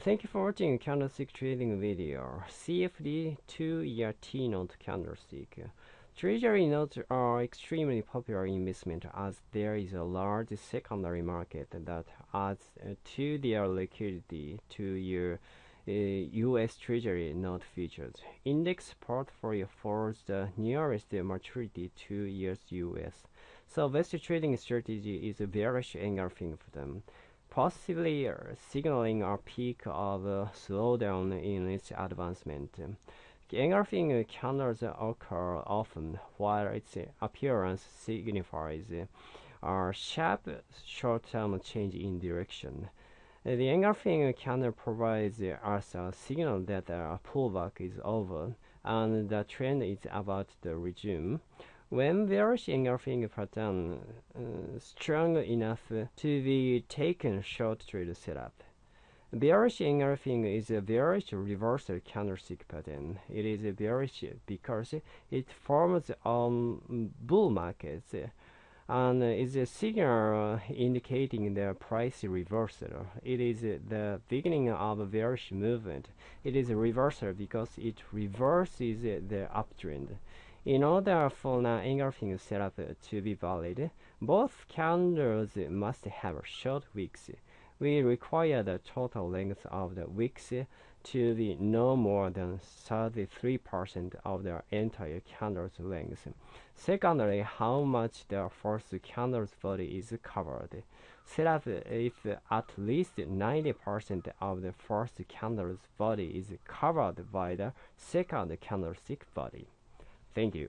Thank you for watching candlestick trading video. CFD 2-year T-note candlestick. Treasury notes are extremely popular investment as there is a large secondary market that adds to their liquidity to your uh, U.S. Treasury note futures. Index portfolio follows the nearest maturity two years U.S. So best trading strategy is bearish engulfing for them possibly signaling a peak of slowdown in its advancement. Engulfing candles occur often, while its appearance signifies a sharp short-term change in direction. The engulfing candle provides us a signal that a pullback is over and the trend is about to resume. When bearish engulfing pattern uh, strong enough to be taken short trade setup. Bearish engulfing is a bearish reversal candlestick pattern. It is bearish because it forms on bull markets and is a signal indicating the price reversal. It is the beginning of a bearish movement. It is a reversal because it reverses the uptrend. In order for an engulfing setup to be valid, both candles must have short wicks. We require the total length of the wicks to be no more than 33% of the entire candle's length. Secondly, how much the first candle's body is covered. Setup if at least 90% of the first candle's body is covered by the second candlestick body. Thank you.